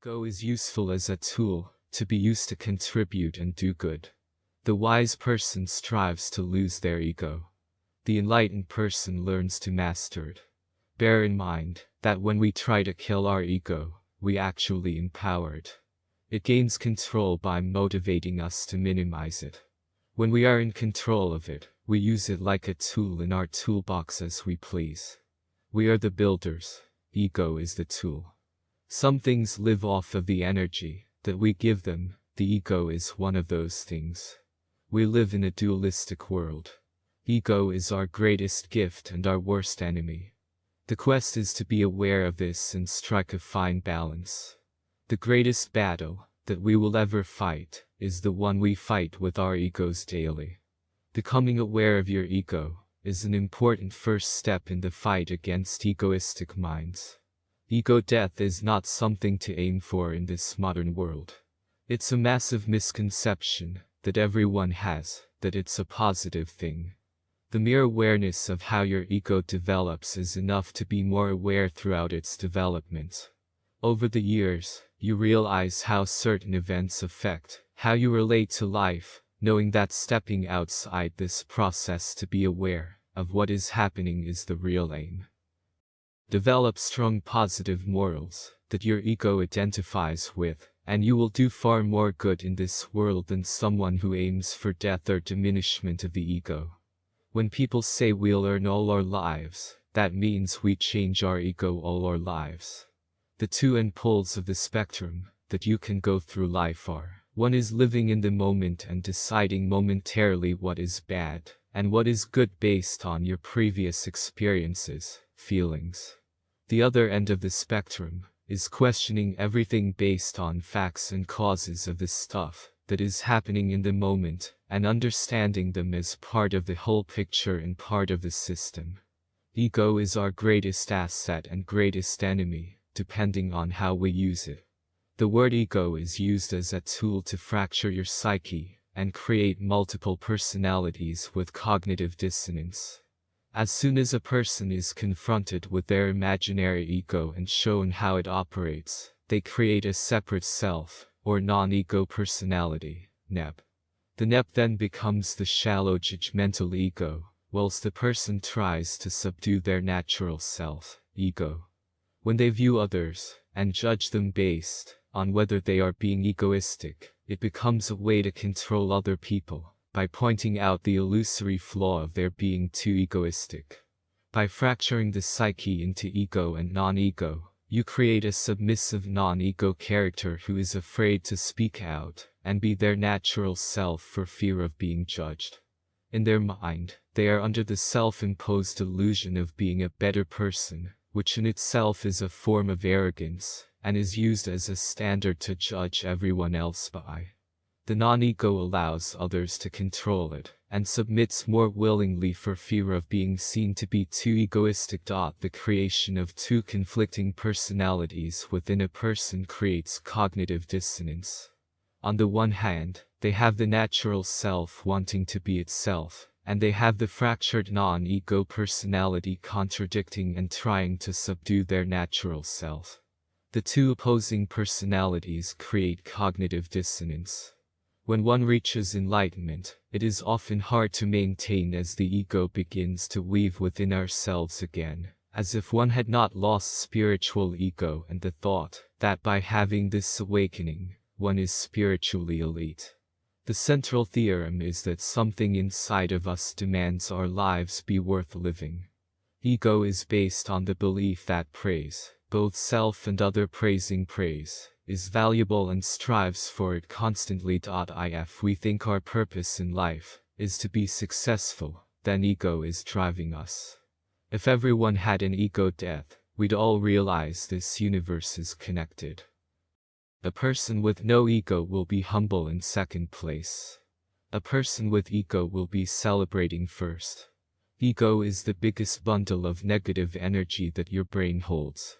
Ego is useful as a tool, to be used to contribute and do good. The wise person strives to lose their ego. The enlightened person learns to master it. Bear in mind that when we try to kill our ego, we actually empower it. It gains control by motivating us to minimize it. When we are in control of it, we use it like a tool in our toolbox as we please. We are the builders, ego is the tool. Some things live off of the energy that we give them, the ego is one of those things. We live in a dualistic world. Ego is our greatest gift and our worst enemy. The quest is to be aware of this and strike a fine balance. The greatest battle that we will ever fight is the one we fight with our egos daily. Becoming aware of your ego is an important first step in the fight against egoistic minds. Ego death is not something to aim for in this modern world. It's a massive misconception that everyone has, that it's a positive thing. The mere awareness of how your ego develops is enough to be more aware throughout its development. Over the years, you realize how certain events affect how you relate to life, knowing that stepping outside this process to be aware of what is happening is the real aim. Develop strong positive morals that your ego identifies with, and you will do far more good in this world than someone who aims for death or diminishment of the ego. When people say we'll earn all our lives, that means we change our ego all our lives. The two end poles of the spectrum that you can go through life are, one is living in the moment and deciding momentarily what is bad and what is good based on your previous experiences, feelings. The other end of the spectrum is questioning everything based on facts and causes of the stuff that is happening in the moment and understanding them as part of the whole picture and part of the system. Ego is our greatest asset and greatest enemy, depending on how we use it. The word ego is used as a tool to fracture your psyche and create multiple personalities with cognitive dissonance. As soon as a person is confronted with their imaginary ego and shown how it operates, they create a separate self, or non-ego personality, NEP. The NEP then becomes the shallow judgmental ego, whilst the person tries to subdue their natural self, ego. When they view others, and judge them based on whether they are being egoistic, it becomes a way to control other people by pointing out the illusory flaw of their being too egoistic. By fracturing the psyche into ego and non-ego, you create a submissive non-ego character who is afraid to speak out and be their natural self for fear of being judged. In their mind, they are under the self-imposed illusion of being a better person, which in itself is a form of arrogance, and is used as a standard to judge everyone else by. The non-ego allows others to control it, and submits more willingly for fear of being seen to be too egoistic. The creation of two conflicting personalities within a person creates cognitive dissonance. On the one hand, they have the natural self wanting to be itself, and they have the fractured non-ego personality contradicting and trying to subdue their natural self. The two opposing personalities create cognitive dissonance. When one reaches enlightenment, it is often hard to maintain as the ego begins to weave within ourselves again, as if one had not lost spiritual ego and the thought that by having this awakening, one is spiritually elite. The central theorem is that something inside of us demands our lives be worth living. Ego is based on the belief that praise, both self and other praising praise, is valuable and strives for it constantly. If we think our purpose in life is to be successful, then ego is driving us. If everyone had an ego death, we'd all realize this universe is connected. A person with no ego will be humble in second place. A person with ego will be celebrating first. Ego is the biggest bundle of negative energy that your brain holds.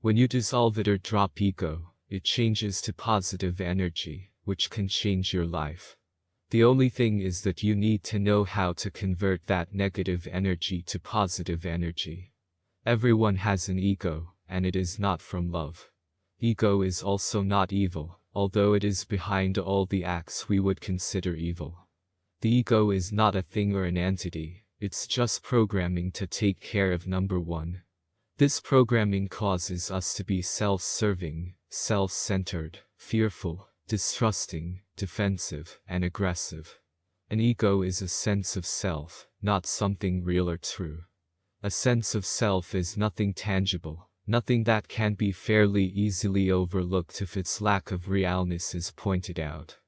When you dissolve it or drop ego, it changes to positive energy, which can change your life. The only thing is that you need to know how to convert that negative energy to positive energy. Everyone has an ego, and it is not from love. Ego is also not evil, although it is behind all the acts we would consider evil. The ego is not a thing or an entity, it's just programming to take care of number one. This programming causes us to be self-serving, self-centered, fearful, distrusting, defensive, and aggressive. An ego is a sense of self, not something real or true. A sense of self is nothing tangible, nothing that can be fairly easily overlooked if its lack of realness is pointed out.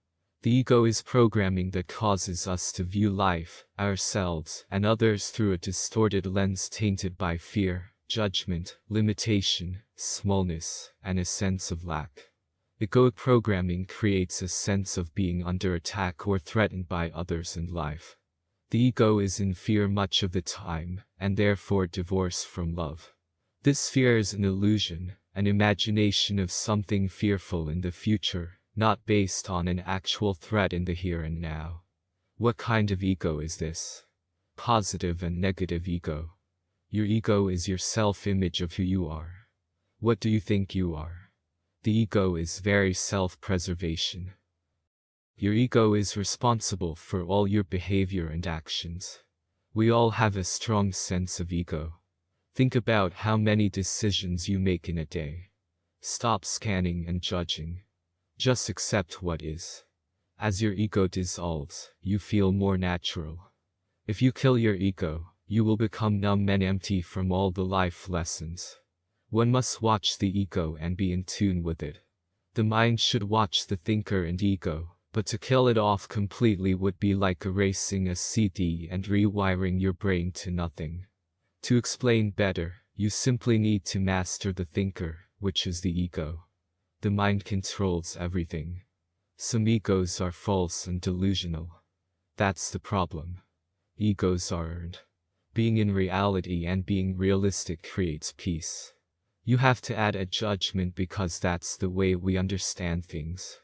The ego is programming that causes us to view life, ourselves, and others through a distorted lens tainted by fear, judgment, limitation, smallness, and a sense of lack. Egoic programming creates a sense of being under attack or threatened by others in life. The ego is in fear much of the time, and therefore divorced from love. This fear is an illusion, an imagination of something fearful in the future, not based on an actual threat in the here and now. What kind of ego is this? Positive and negative ego. Your ego is your self-image of who you are. What do you think you are? The ego is very self-preservation. Your ego is responsible for all your behavior and actions. We all have a strong sense of ego. Think about how many decisions you make in a day. Stop scanning and judging. Just accept what is. As your ego dissolves, you feel more natural. If you kill your ego, you will become numb and empty from all the life lessons. One must watch the ego and be in tune with it. The mind should watch the thinker and ego, but to kill it off completely would be like erasing a CD and rewiring your brain to nothing. To explain better, you simply need to master the thinker, which is the ego. The mind controls everything. Some egos are false and delusional. That's the problem. Egos are earned. Being in reality and being realistic creates peace. You have to add a judgment because that's the way we understand things.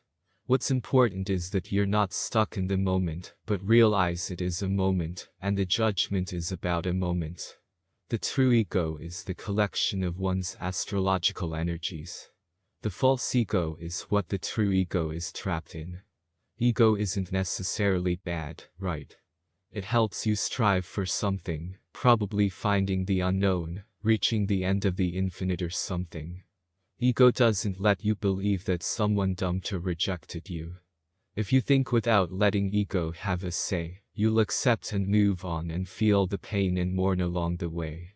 What's important is that you're not stuck in the moment, but realize it is a moment, and the judgment is about a moment. The true ego is the collection of one's astrological energies. The false ego is what the true ego is trapped in. Ego isn't necessarily bad, right? It helps you strive for something, probably finding the unknown, reaching the end of the infinite or something. Ego doesn't let you believe that someone dumped or rejected you. If you think without letting ego have a say, you'll accept and move on and feel the pain and mourn along the way.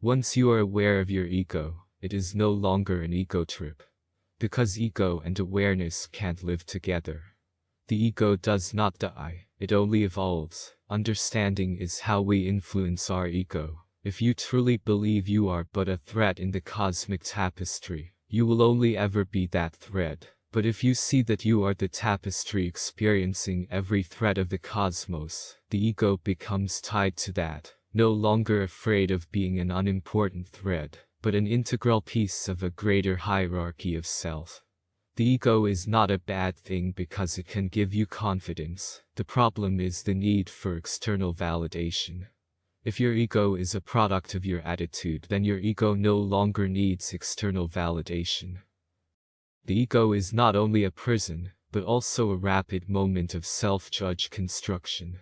Once you are aware of your ego, it is no longer an ego trip. Because ego and awareness can't live together. The ego does not die, it only evolves. Understanding is how we influence our ego. If you truly believe you are but a thread in the cosmic tapestry, you will only ever be that thread. But if you see that you are the tapestry experiencing every thread of the cosmos, the ego becomes tied to that, no longer afraid of being an unimportant thread but an integral piece of a greater hierarchy of self. The ego is not a bad thing because it can give you confidence. The problem is the need for external validation. If your ego is a product of your attitude, then your ego no longer needs external validation. The ego is not only a prison, but also a rapid moment of self-judge construction.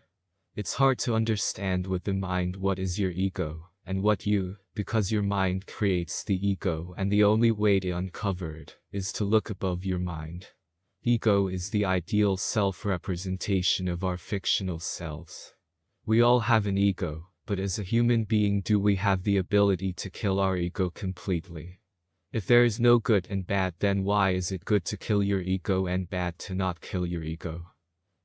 It's hard to understand with the mind what is your ego, and what you, because your mind creates the ego and the only way to uncover it is to look above your mind. Ego is the ideal self-representation of our fictional selves. We all have an ego, but as a human being do we have the ability to kill our ego completely? If there is no good and bad then why is it good to kill your ego and bad to not kill your ego?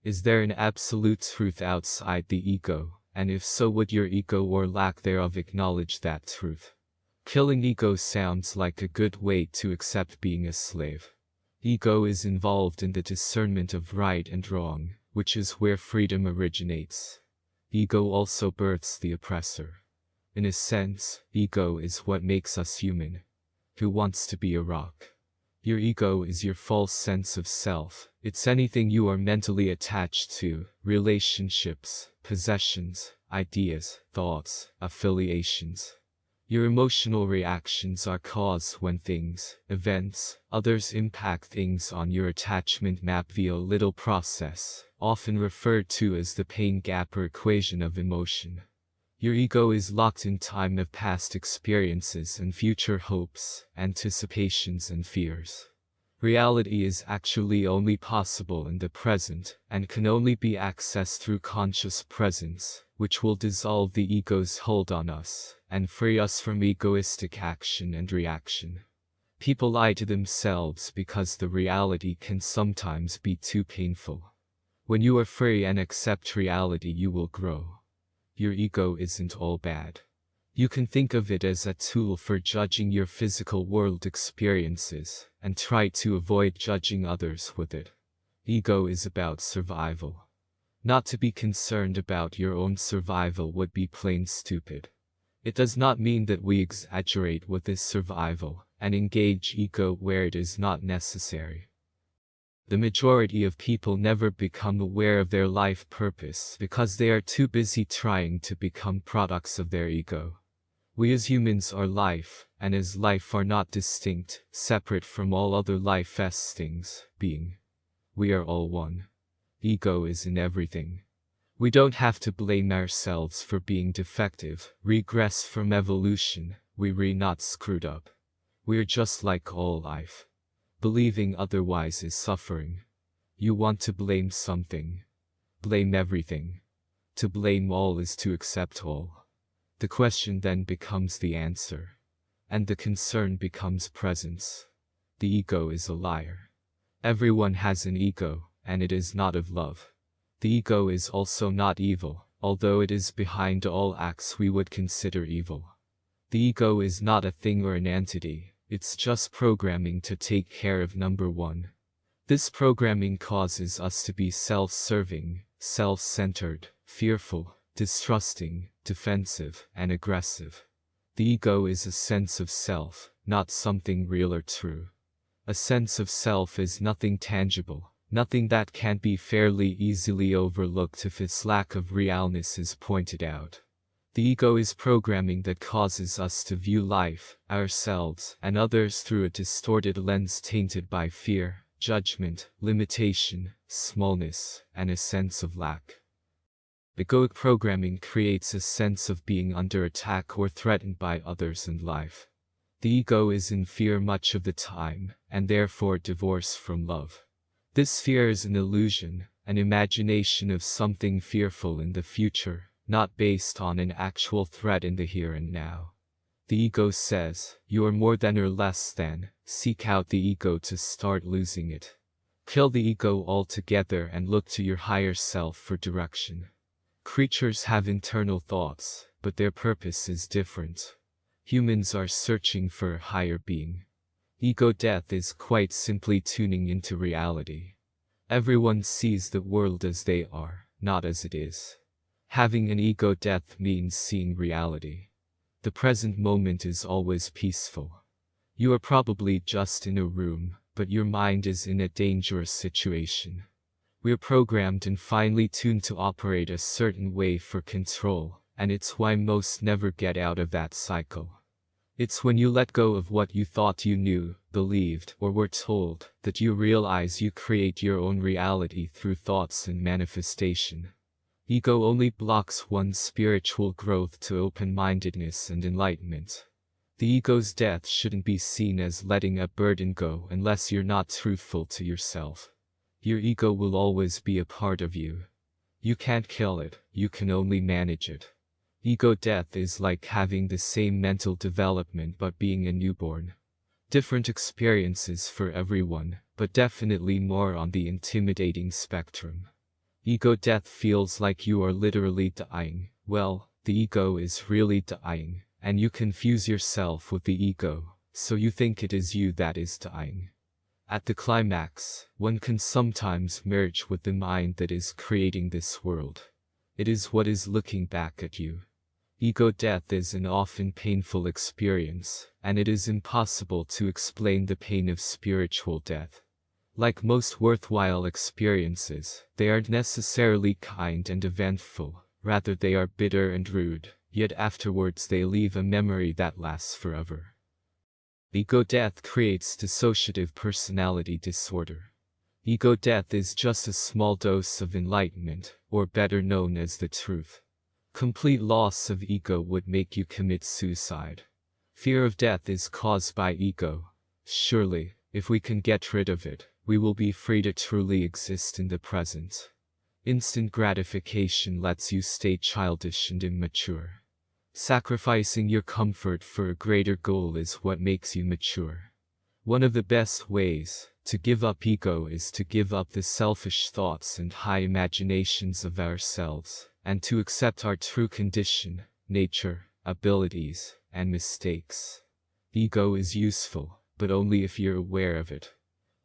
Is there an absolute truth outside the ego? and if so would your ego or lack thereof acknowledge that truth. Killing ego sounds like a good way to accept being a slave. Ego is involved in the discernment of right and wrong, which is where freedom originates. Ego also births the oppressor. In a sense, ego is what makes us human. Who wants to be a rock? Your ego is your false sense of self. It's anything you are mentally attached to, relationships, possessions, ideas, thoughts, affiliations. Your emotional reactions are caused when things, events, others impact things on your attachment map via a little process, often referred to as the pain gap or equation of emotion. Your ego is locked in time of past experiences and future hopes, anticipations and fears. Reality is actually only possible in the present, and can only be accessed through conscious presence, which will dissolve the ego's hold on us, and free us from egoistic action and reaction. People lie to themselves because the reality can sometimes be too painful. When you are free and accept reality you will grow. Your ego isn't all bad. You can think of it as a tool for judging your physical world experiences, and try to avoid judging others with it. Ego is about survival. Not to be concerned about your own survival would be plain stupid. It does not mean that we exaggerate with this survival, and engage ego where it is not necessary. The majority of people never become aware of their life purpose because they are too busy trying to become products of their ego. We as humans are life, and as life are not distinct, separate from all other life as being. We are all one. Ego is in everything. We don't have to blame ourselves for being defective, regress from evolution, we re not screwed up. We're just like all life. Believing otherwise is suffering. You want to blame something. Blame everything. To blame all is to accept all. The question then becomes the answer. And the concern becomes presence. The ego is a liar. Everyone has an ego, and it is not of love. The ego is also not evil, although it is behind all acts we would consider evil. The ego is not a thing or an entity, it's just programming to take care of number one. This programming causes us to be self-serving, self-centered, fearful, distrusting, defensive, and aggressive. The ego is a sense of self, not something real or true. A sense of self is nothing tangible, nothing that can be fairly easily overlooked if its lack of realness is pointed out. The ego is programming that causes us to view life, ourselves, and others through a distorted lens tainted by fear, judgment, limitation, smallness, and a sense of lack. Egoic programming creates a sense of being under attack or threatened by others in life. The ego is in fear much of the time, and therefore divorced from love. This fear is an illusion, an imagination of something fearful in the future, not based on an actual threat in the here and now. The ego says, you are more than or less than, seek out the ego to start losing it. Kill the ego altogether and look to your higher self for direction. Creatures have internal thoughts, but their purpose is different. Humans are searching for a higher being. Ego death is quite simply tuning into reality. Everyone sees the world as they are, not as it is. Having an ego death means seeing reality. The present moment is always peaceful. You are probably just in a room, but your mind is in a dangerous situation. We're programmed and finely tuned to operate a certain way for control, and it's why most never get out of that cycle. It's when you let go of what you thought you knew, believed, or were told, that you realize you create your own reality through thoughts and manifestation. Ego only blocks one's spiritual growth to open-mindedness and enlightenment. The ego's death shouldn't be seen as letting a burden go unless you're not truthful to yourself. Your ego will always be a part of you. You can't kill it, you can only manage it. Ego death is like having the same mental development but being a newborn. Different experiences for everyone, but definitely more on the intimidating spectrum. Ego death feels like you are literally dying. Well, the ego is really dying, and you confuse yourself with the ego, so you think it is you that is dying. At the climax, one can sometimes merge with the mind that is creating this world. It is what is looking back at you. Ego death is an often painful experience, and it is impossible to explain the pain of spiritual death. Like most worthwhile experiences, they aren't necessarily kind and eventful, rather they are bitter and rude, yet afterwards they leave a memory that lasts forever. Ego death creates dissociative personality disorder. Ego death is just a small dose of enlightenment, or better known as the truth. Complete loss of ego would make you commit suicide. Fear of death is caused by ego. Surely, if we can get rid of it, we will be free to truly exist in the present. Instant gratification lets you stay childish and immature. Sacrificing your comfort for a greater goal is what makes you mature. One of the best ways to give up ego is to give up the selfish thoughts and high imaginations of ourselves, and to accept our true condition, nature, abilities, and mistakes. Ego is useful, but only if you're aware of it.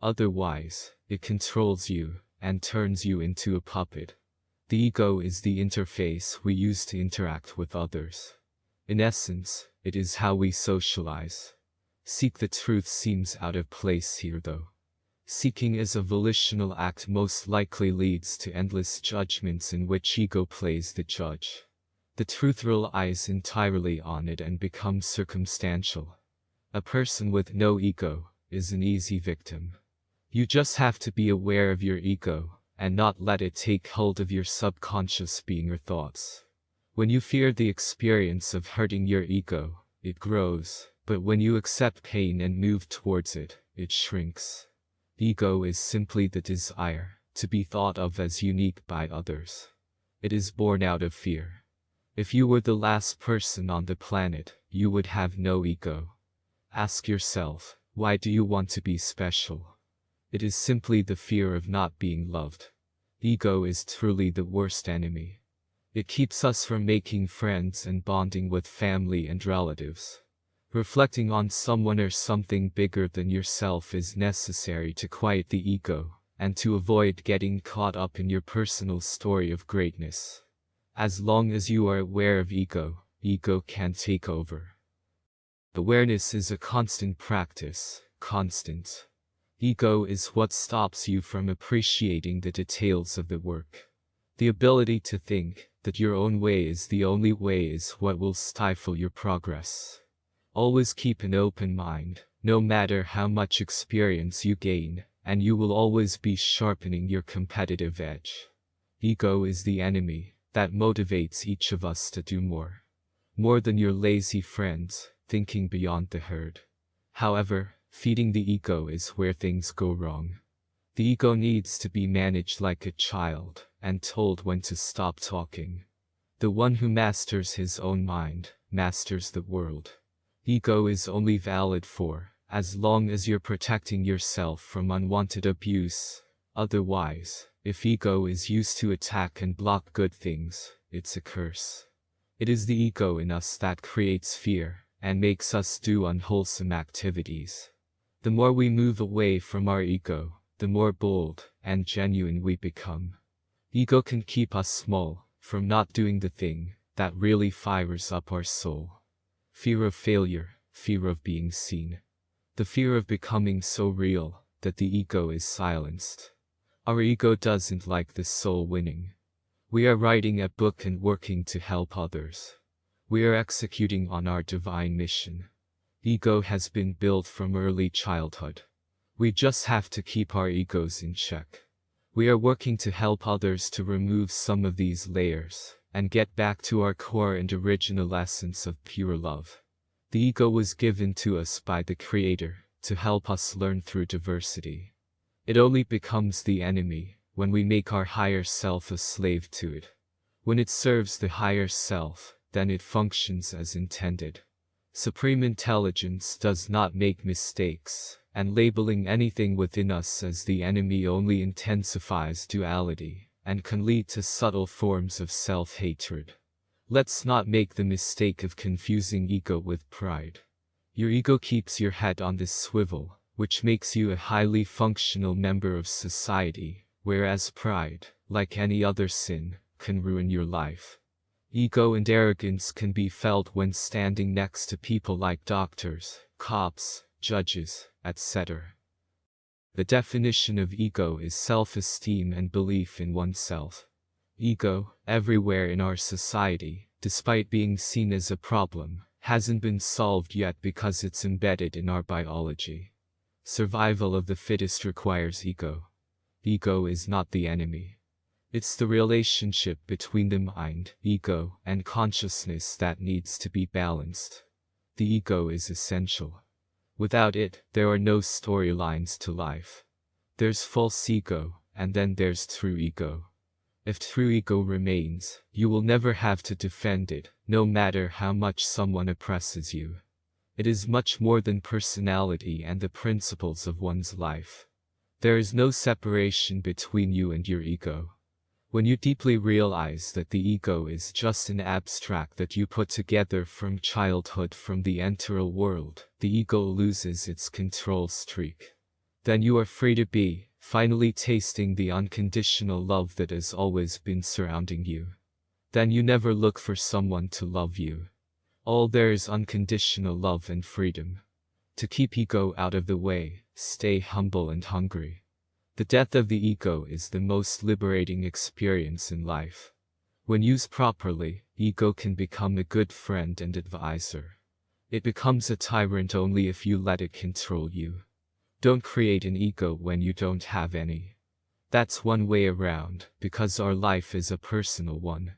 Otherwise, it controls you and turns you into a puppet. The ego is the interface we use to interact with others. In essence, it is how we socialize. Seek the truth seems out of place here though. Seeking as a volitional act most likely leads to endless judgments in which ego plays the judge. The truth relies entirely on it and becomes circumstantial. A person with no ego is an easy victim. You just have to be aware of your ego and not let it take hold of your subconscious being or thoughts. When you fear the experience of hurting your ego, it grows, but when you accept pain and move towards it, it shrinks. Ego is simply the desire to be thought of as unique by others. It is born out of fear. If you were the last person on the planet, you would have no ego. Ask yourself, why do you want to be special? It is simply the fear of not being loved. Ego is truly the worst enemy. It keeps us from making friends and bonding with family and relatives. Reflecting on someone or something bigger than yourself is necessary to quiet the ego, and to avoid getting caught up in your personal story of greatness. As long as you are aware of ego, ego can take over. Awareness is a constant practice, constant. Ego is what stops you from appreciating the details of the work. The ability to think that your own way is the only way is what will stifle your progress. Always keep an open mind, no matter how much experience you gain, and you will always be sharpening your competitive edge. Ego is the enemy that motivates each of us to do more. More than your lazy friends, thinking beyond the herd. However, feeding the ego is where things go wrong. The ego needs to be managed like a child and told when to stop talking. The one who masters his own mind, masters the world. Ego is only valid for as long as you're protecting yourself from unwanted abuse. Otherwise, if ego is used to attack and block good things, it's a curse. It is the ego in us that creates fear and makes us do unwholesome activities. The more we move away from our ego, the more bold and genuine we become. Ego can keep us small from not doing the thing that really fires up our soul. Fear of failure, fear of being seen. The fear of becoming so real that the ego is silenced. Our ego doesn't like the soul winning. We are writing a book and working to help others. We are executing on our divine mission. Ego has been built from early childhood. We just have to keep our egos in check. We are working to help others to remove some of these layers and get back to our core and original essence of pure love. The ego was given to us by the Creator to help us learn through diversity. It only becomes the enemy when we make our higher self a slave to it. When it serves the higher self, then it functions as intended. Supreme intelligence does not make mistakes, and labeling anything within us as the enemy only intensifies duality and can lead to subtle forms of self-hatred. Let's not make the mistake of confusing ego with pride. Your ego keeps your head on this swivel, which makes you a highly functional member of society, whereas pride, like any other sin, can ruin your life. Ego and arrogance can be felt when standing next to people like doctors, cops, judges, etc. The definition of ego is self-esteem and belief in oneself. Ego, everywhere in our society, despite being seen as a problem, hasn't been solved yet because it's embedded in our biology. Survival of the fittest requires ego. Ego is not the enemy. It's the relationship between the mind, ego, and consciousness that needs to be balanced. The ego is essential. Without it, there are no storylines to life. There's false ego, and then there's true ego. If true ego remains, you will never have to defend it, no matter how much someone oppresses you. It is much more than personality and the principles of one's life. There is no separation between you and your ego. When you deeply realize that the ego is just an abstract that you put together from childhood from the enteral world, the ego loses its control streak. Then you are free to be, finally tasting the unconditional love that has always been surrounding you. Then you never look for someone to love you. All there is unconditional love and freedom. To keep ego out of the way, stay humble and hungry. The death of the ego is the most liberating experience in life. When used properly, ego can become a good friend and advisor. It becomes a tyrant only if you let it control you. Don't create an ego when you don't have any. That's one way around, because our life is a personal one.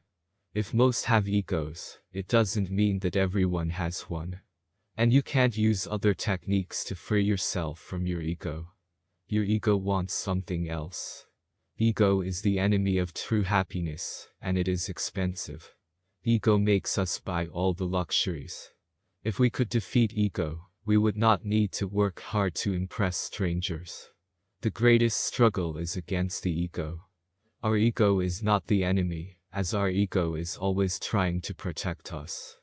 If most have egos, it doesn't mean that everyone has one. And you can't use other techniques to free yourself from your ego. Your ego wants something else. Ego is the enemy of true happiness, and it is expensive. Ego makes us buy all the luxuries. If we could defeat ego, we would not need to work hard to impress strangers. The greatest struggle is against the ego. Our ego is not the enemy, as our ego is always trying to protect us.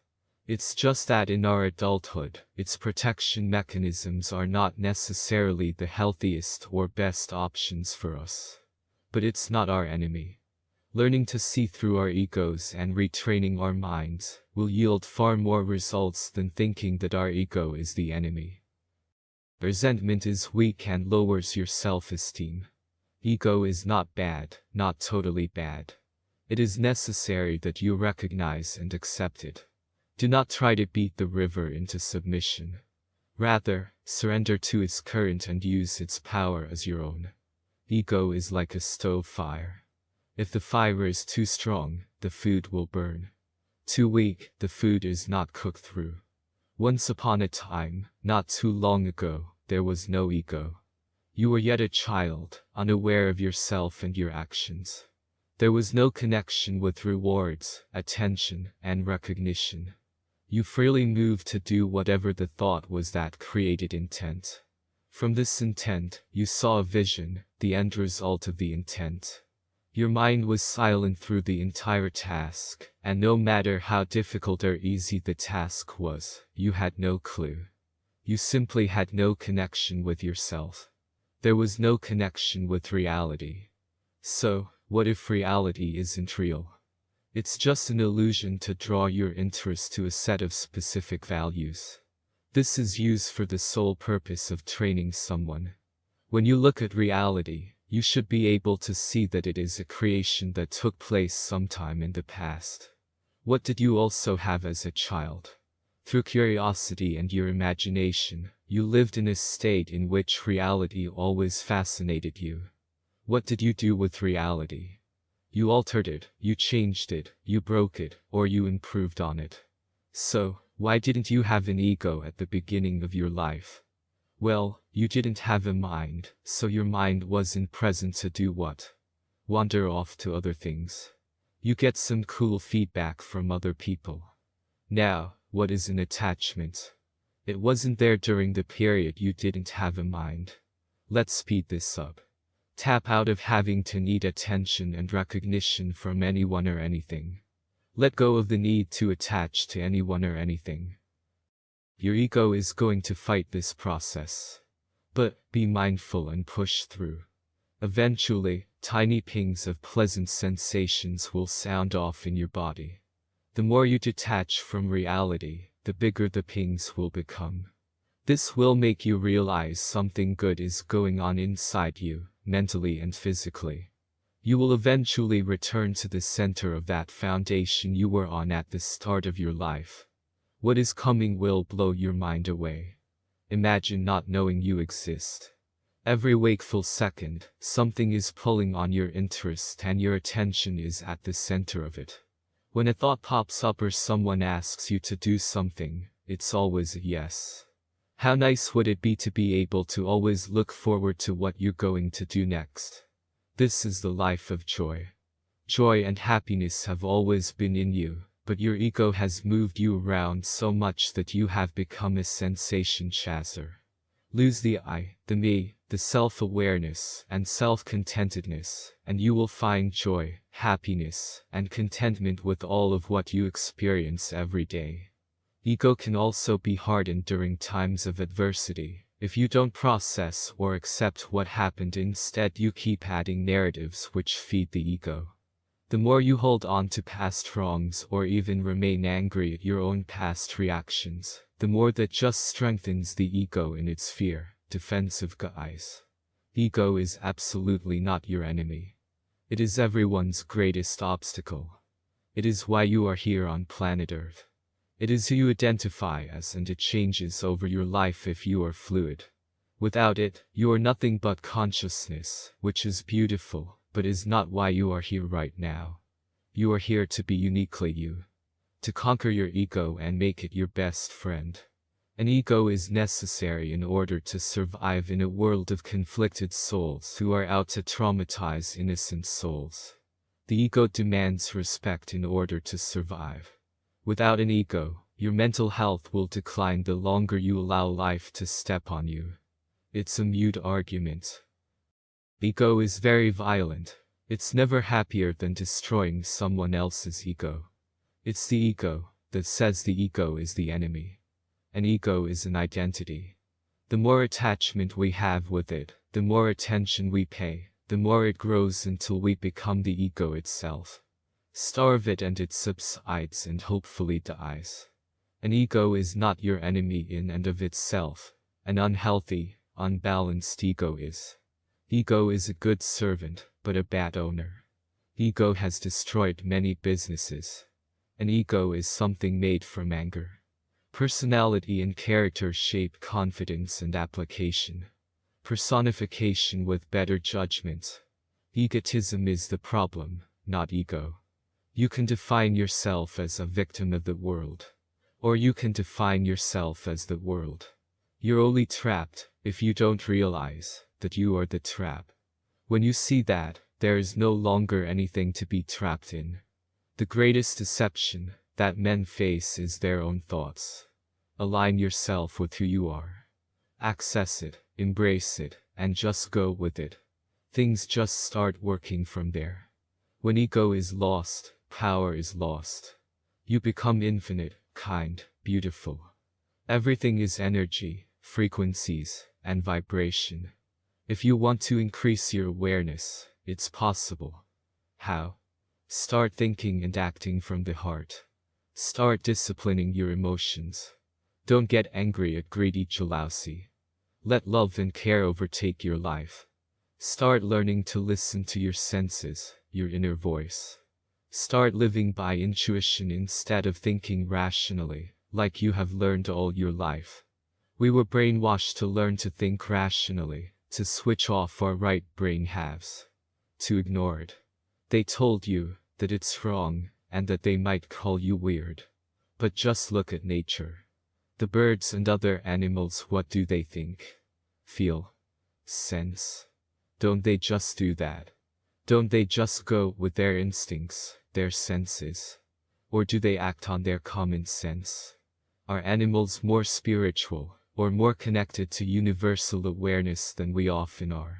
It's just that in our adulthood, its protection mechanisms are not necessarily the healthiest or best options for us. But it's not our enemy. Learning to see through our egos and retraining our minds will yield far more results than thinking that our ego is the enemy. Resentment is weak and lowers your self-esteem. Ego is not bad, not totally bad. It is necessary that you recognize and accept it. Do not try to beat the river into submission. Rather, surrender to its current and use its power as your own. Ego is like a stove fire. If the fire is too strong, the food will burn. Too weak, the food is not cooked through. Once upon a time, not too long ago, there was no ego. You were yet a child, unaware of yourself and your actions. There was no connection with rewards, attention, and recognition. You freely moved to do whatever the thought was that created intent. From this intent, you saw a vision, the end result of the intent. Your mind was silent through the entire task, and no matter how difficult or easy the task was, you had no clue. You simply had no connection with yourself. There was no connection with reality. So, what if reality isn't real? It's just an illusion to draw your interest to a set of specific values. This is used for the sole purpose of training someone. When you look at reality, you should be able to see that it is a creation that took place sometime in the past. What did you also have as a child? Through curiosity and your imagination, you lived in a state in which reality always fascinated you. What did you do with reality? You altered it, you changed it, you broke it, or you improved on it. So, why didn't you have an ego at the beginning of your life? Well, you didn't have a mind, so your mind wasn't present to do what? Wander off to other things. You get some cool feedback from other people. Now, what is an attachment? It wasn't there during the period you didn't have a mind. Let's speed this up. Tap out of having to need attention and recognition from anyone or anything. Let go of the need to attach to anyone or anything. Your ego is going to fight this process. But be mindful and push through. Eventually, tiny pings of pleasant sensations will sound off in your body. The more you detach from reality, the bigger the pings will become. This will make you realize something good is going on inside you mentally and physically. You will eventually return to the center of that foundation you were on at the start of your life. What is coming will blow your mind away. Imagine not knowing you exist. Every wakeful second, something is pulling on your interest and your attention is at the center of it. When a thought pops up or someone asks you to do something, it's always a yes. How nice would it be to be able to always look forward to what you're going to do next? This is the life of joy. Joy and happiness have always been in you, but your ego has moved you around so much that you have become a sensation chaser. Lose the I, the me, the self-awareness and self-contentedness, and you will find joy, happiness, and contentment with all of what you experience every day. Ego can also be hardened during times of adversity. If you don't process or accept what happened instead you keep adding narratives which feed the ego. The more you hold on to past wrongs or even remain angry at your own past reactions, the more that just strengthens the ego in its fear, defensive guise. Ego is absolutely not your enemy. It is everyone's greatest obstacle. It is why you are here on planet Earth. It is who you identify as and it changes over your life if you are fluid. Without it, you are nothing but consciousness, which is beautiful, but is not why you are here right now. You are here to be uniquely you. To conquer your ego and make it your best friend. An ego is necessary in order to survive in a world of conflicted souls who are out to traumatize innocent souls. The ego demands respect in order to survive. Without an ego, your mental health will decline the longer you allow life to step on you. It's a mute argument. Ego is very violent. It's never happier than destroying someone else's ego. It's the ego that says the ego is the enemy. An ego is an identity. The more attachment we have with it, the more attention we pay, the more it grows until we become the ego itself. Starve it and it subsides and hopefully dies. An ego is not your enemy in and of itself. An unhealthy, unbalanced ego is. Ego is a good servant, but a bad owner. Ego has destroyed many businesses. An ego is something made from anger. Personality and character shape confidence and application. Personification with better judgment. Egotism is the problem, not ego. You can define yourself as a victim of the world. Or you can define yourself as the world. You're only trapped if you don't realize that you are the trap. When you see that, there is no longer anything to be trapped in. The greatest deception that men face is their own thoughts. Align yourself with who you are. Access it, embrace it, and just go with it. Things just start working from there. When ego is lost, power is lost. You become infinite, kind, beautiful. Everything is energy, frequencies, and vibration. If you want to increase your awareness, it's possible. How? Start thinking and acting from the heart. Start disciplining your emotions. Don't get angry at greedy jealousy. Let love and care overtake your life. Start learning to listen to your senses, your inner voice. Start living by intuition instead of thinking rationally, like you have learned all your life. We were brainwashed to learn to think rationally, to switch off our right brain halves, to ignore it. They told you that it's wrong and that they might call you weird. But just look at nature. The birds and other animals, what do they think? Feel? Sense? Don't they just do that? Don't they just go with their instincts, their senses? Or do they act on their common sense? Are animals more spiritual, or more connected to universal awareness than we often are.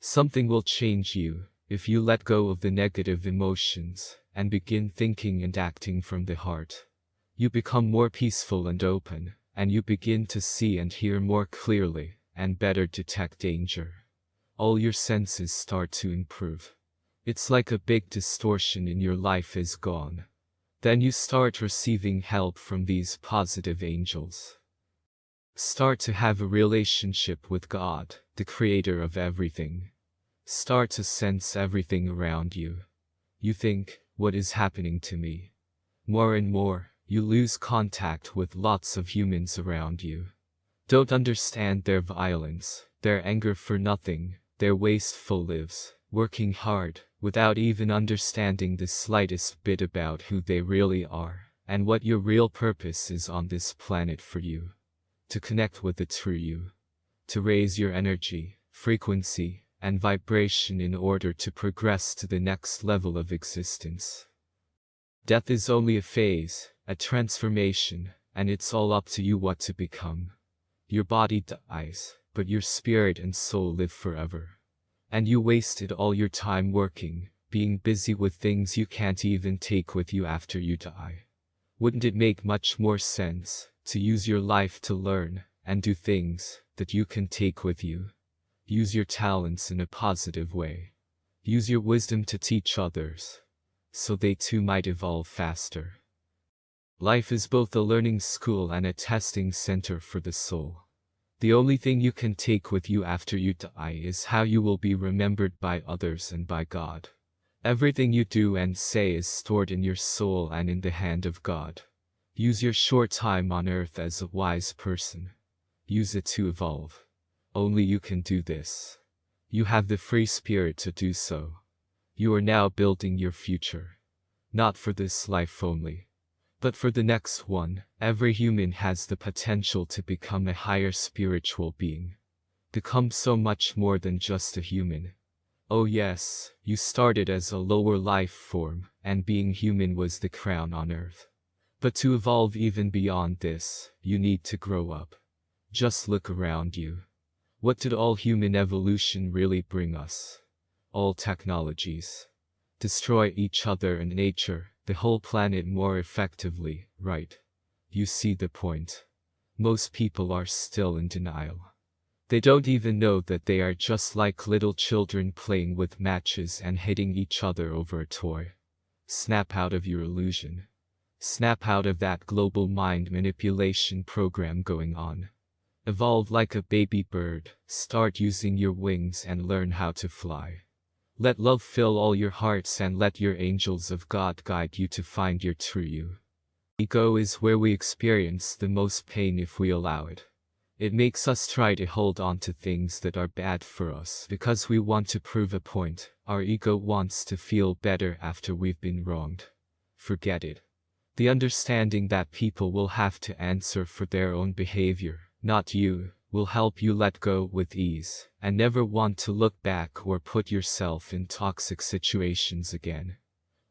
Something will change you if you let go of the negative emotions and begin thinking and acting from the heart. You become more peaceful and open, and you begin to see and hear more clearly and better detect danger. All your senses start to improve. It's like a big distortion in your life is gone. Then you start receiving help from these positive angels. Start to have a relationship with God, the creator of everything. start to sense everything around you. You think, what is happening to me? More and more, you lose contact with lots of humans around you. Don't understand their violence, their anger for nothing, their wasteful lives, working hard, without even understanding the slightest bit about who they really are, and what your real purpose is on this planet for you. To connect with the true you. To raise your energy, frequency, and vibration in order to progress to the next level of existence. Death is only a phase, a transformation, and it's all up to you what to become. Your body dies, but your spirit and soul live forever. And you wasted all your time working, being busy with things you can't even take with you after you die. Wouldn't it make much more sense to use your life to learn and do things that you can take with you? Use your talents in a positive way. Use your wisdom to teach others, so they too might evolve faster. Life is both a learning school and a testing center for the soul. The only thing you can take with you after you die is how you will be remembered by others and by God. Everything you do and say is stored in your soul and in the hand of God. Use your short time on earth as a wise person. Use it to evolve. Only you can do this. You have the free spirit to do so. You are now building your future. Not for this life only but for the next one, every human has the potential to become a higher spiritual being. Become so much more than just a human. Oh yes, you started as a lower life form, and being human was the crown on earth. But to evolve even beyond this, you need to grow up. Just look around you. What did all human evolution really bring us? All technologies. Destroy each other and nature, the whole planet more effectively, right? You see the point. Most people are still in denial. They don't even know that they are just like little children playing with matches and hitting each other over a toy. Snap out of your illusion. Snap out of that global mind manipulation program going on. Evolve like a baby bird, start using your wings and learn how to fly. Let love fill all your hearts and let your angels of God guide you to find your true you. Ego is where we experience the most pain if we allow it. It makes us try to hold on to things that are bad for us because we want to prove a point. Our ego wants to feel better after we've been wronged. Forget it. The understanding that people will have to answer for their own behavior, not you, will help you let go with ease and never want to look back or put yourself in toxic situations again.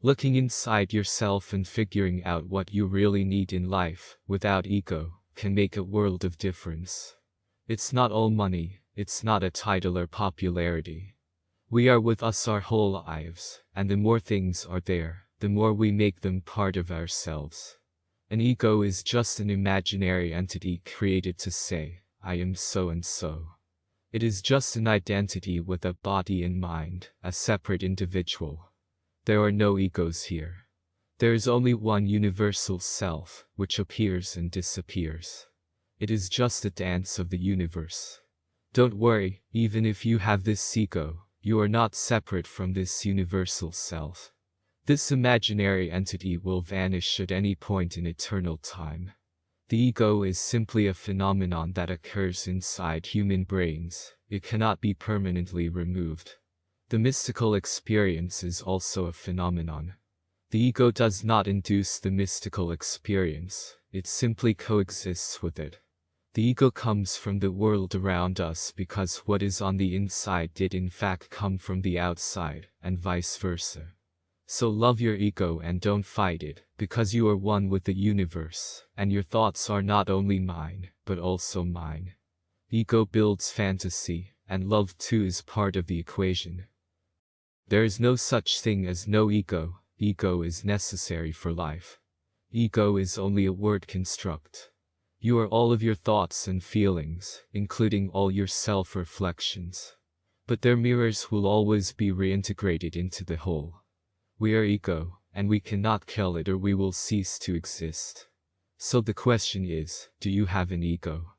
Looking inside yourself and figuring out what you really need in life without ego can make a world of difference. It's not all money, it's not a title or popularity. We are with us our whole lives, and the more things are there, the more we make them part of ourselves. An ego is just an imaginary entity created to say, I am so and so. It is just an identity with a body and mind, a separate individual. There are no egos here. There is only one universal self, which appears and disappears. It is just a dance of the universe. Don't worry, even if you have this ego, you are not separate from this universal self. This imaginary entity will vanish at any point in eternal time. The ego is simply a phenomenon that occurs inside human brains. It cannot be permanently removed. The mystical experience is also a phenomenon. The ego does not induce the mystical experience, it simply coexists with it. The ego comes from the world around us because what is on the inside did in fact come from the outside, and vice versa. So love your ego and don't fight it, because you are one with the universe, and your thoughts are not only mine, but also mine. Ego builds fantasy, and love too is part of the equation. There is no such thing as no ego, ego is necessary for life. Ego is only a word construct. You are all of your thoughts and feelings, including all your self-reflections. But their mirrors will always be reintegrated into the whole. We are ego, and we cannot kill it or we will cease to exist. So the question is, do you have an ego?